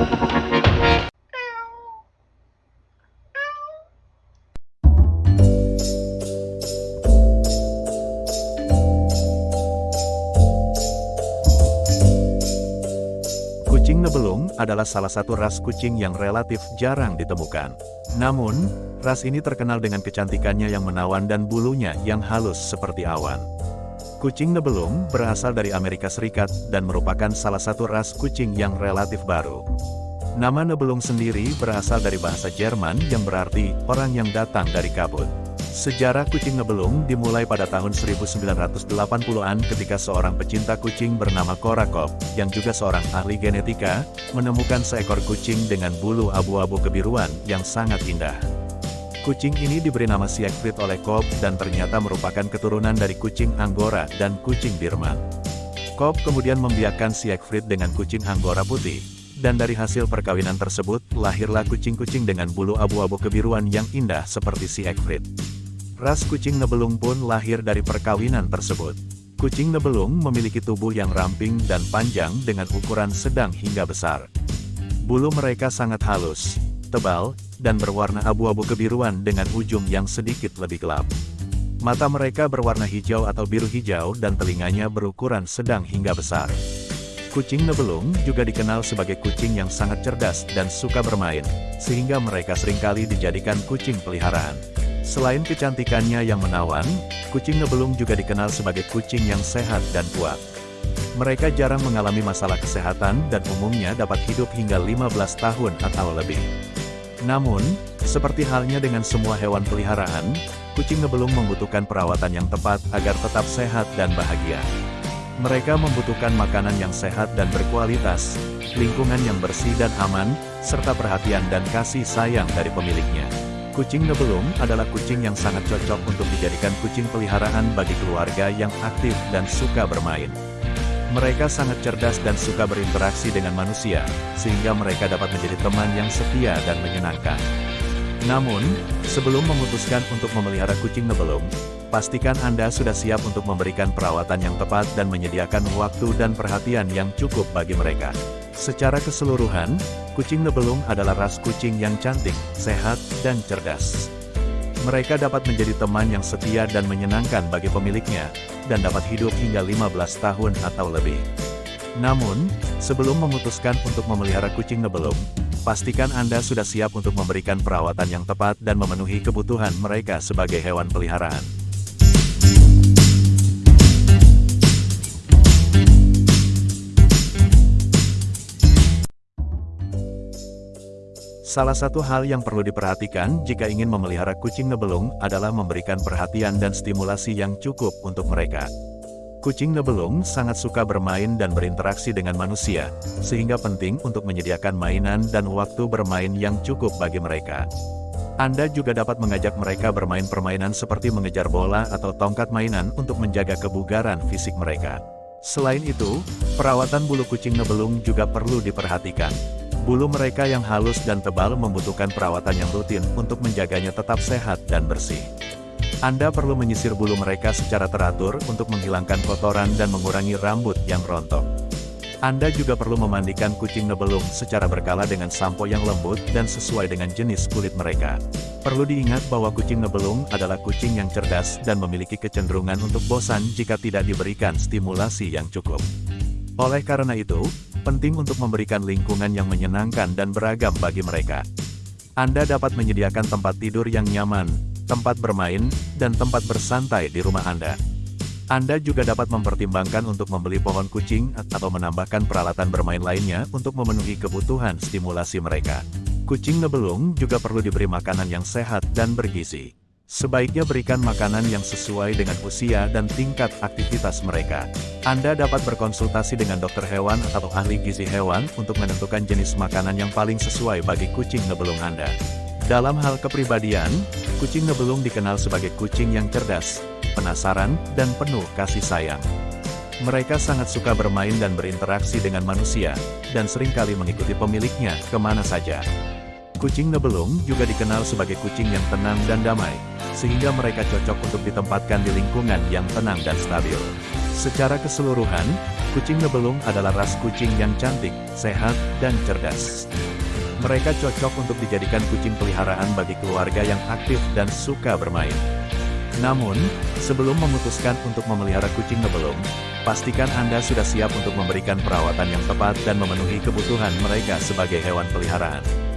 Kucing Nebelung adalah salah satu ras kucing yang relatif jarang ditemukan. Namun, ras ini terkenal dengan kecantikannya yang menawan dan bulunya yang halus seperti awan. Kucing Nebelung berasal dari Amerika Serikat dan merupakan salah satu ras kucing yang relatif baru. Nama Nebelung sendiri berasal dari bahasa Jerman yang berarti orang yang datang dari kabut. Sejarah kucing Nebelung dimulai pada tahun 1980-an ketika seorang pecinta kucing bernama Korakov, yang juga seorang ahli genetika, menemukan seekor kucing dengan bulu abu-abu kebiruan yang sangat indah. Kucing ini diberi nama Siegfried oleh Cobb dan ternyata merupakan keturunan dari kucing Anggora dan kucing Birman. Cobb kemudian membiarkan Siegfried dengan kucing Anggora putih, dan dari hasil perkawinan tersebut, lahirlah kucing-kucing dengan bulu abu-abu kebiruan yang indah seperti Siegfried. Ras kucing Nebelung pun lahir dari perkawinan tersebut. Kucing Nebelung memiliki tubuh yang ramping dan panjang dengan ukuran sedang hingga besar. Bulu mereka sangat halus, tebal, dan berwarna abu-abu kebiruan dengan ujung yang sedikit lebih gelap. Mata mereka berwarna hijau atau biru hijau dan telinganya berukuran sedang hingga besar. Kucing Nebelung juga dikenal sebagai kucing yang sangat cerdas dan suka bermain, sehingga mereka sering kali dijadikan kucing peliharaan. Selain kecantikannya yang menawan, kucing Nebelung juga dikenal sebagai kucing yang sehat dan kuat. Mereka jarang mengalami masalah kesehatan dan umumnya dapat hidup hingga 15 tahun atau lebih. Namun, seperti halnya dengan semua hewan peliharaan, kucing Nebelung membutuhkan perawatan yang tepat agar tetap sehat dan bahagia. Mereka membutuhkan makanan yang sehat dan berkualitas, lingkungan yang bersih dan aman, serta perhatian dan kasih sayang dari pemiliknya. Kucing Nebelung adalah kucing yang sangat cocok untuk dijadikan kucing peliharaan bagi keluarga yang aktif dan suka bermain. Mereka sangat cerdas dan suka berinteraksi dengan manusia, sehingga mereka dapat menjadi teman yang setia dan menyenangkan. Namun, sebelum memutuskan untuk memelihara kucing Nebelung, pastikan Anda sudah siap untuk memberikan perawatan yang tepat dan menyediakan waktu dan perhatian yang cukup bagi mereka. Secara keseluruhan, kucing Nebelung adalah ras kucing yang cantik, sehat, dan cerdas. Mereka dapat menjadi teman yang setia dan menyenangkan bagi pemiliknya, dan dapat hidup hingga 15 tahun atau lebih. Namun, sebelum memutuskan untuk memelihara kucing Nebelung, pastikan Anda sudah siap untuk memberikan perawatan yang tepat dan memenuhi kebutuhan mereka sebagai hewan peliharaan. Salah satu hal yang perlu diperhatikan jika ingin memelihara kucing nebelung adalah memberikan perhatian dan stimulasi yang cukup untuk mereka. Kucing nebelung sangat suka bermain dan berinteraksi dengan manusia, sehingga penting untuk menyediakan mainan dan waktu bermain yang cukup bagi mereka. Anda juga dapat mengajak mereka bermain permainan seperti mengejar bola atau tongkat mainan untuk menjaga kebugaran fisik mereka. Selain itu, perawatan bulu kucing nebelung juga perlu diperhatikan. Bulu mereka yang halus dan tebal membutuhkan perawatan yang rutin untuk menjaganya tetap sehat dan bersih. Anda perlu menyisir bulu mereka secara teratur untuk menghilangkan kotoran dan mengurangi rambut yang rontok. Anda juga perlu memandikan kucing nebelung secara berkala dengan sampo yang lembut dan sesuai dengan jenis kulit mereka. Perlu diingat bahwa kucing nebelung adalah kucing yang cerdas dan memiliki kecenderungan untuk bosan jika tidak diberikan stimulasi yang cukup. Oleh karena itu, penting untuk memberikan lingkungan yang menyenangkan dan beragam bagi mereka. Anda dapat menyediakan tempat tidur yang nyaman, tempat bermain, dan tempat bersantai di rumah Anda. Anda juga dapat mempertimbangkan untuk membeli pohon kucing atau menambahkan peralatan bermain lainnya untuk memenuhi kebutuhan stimulasi mereka. Kucing nebelung juga perlu diberi makanan yang sehat dan bergizi. Sebaiknya berikan makanan yang sesuai dengan usia dan tingkat aktivitas mereka. Anda dapat berkonsultasi dengan dokter hewan atau ahli gizi hewan untuk menentukan jenis makanan yang paling sesuai bagi kucing nebelung Anda. Dalam hal kepribadian, kucing nebelung dikenal sebagai kucing yang cerdas, penasaran, dan penuh kasih sayang. Mereka sangat suka bermain dan berinteraksi dengan manusia, dan sering kali mengikuti pemiliknya ke mana saja. Kucing nebelung juga dikenal sebagai kucing yang tenang dan damai, sehingga mereka cocok untuk ditempatkan di lingkungan yang tenang dan stabil. Secara keseluruhan, Kucing ngebelung adalah ras kucing yang cantik, sehat, dan cerdas. Mereka cocok untuk dijadikan kucing peliharaan bagi keluarga yang aktif dan suka bermain. Namun, sebelum memutuskan untuk memelihara kucing ngebelung, pastikan Anda sudah siap untuk memberikan perawatan yang tepat dan memenuhi kebutuhan mereka sebagai hewan peliharaan.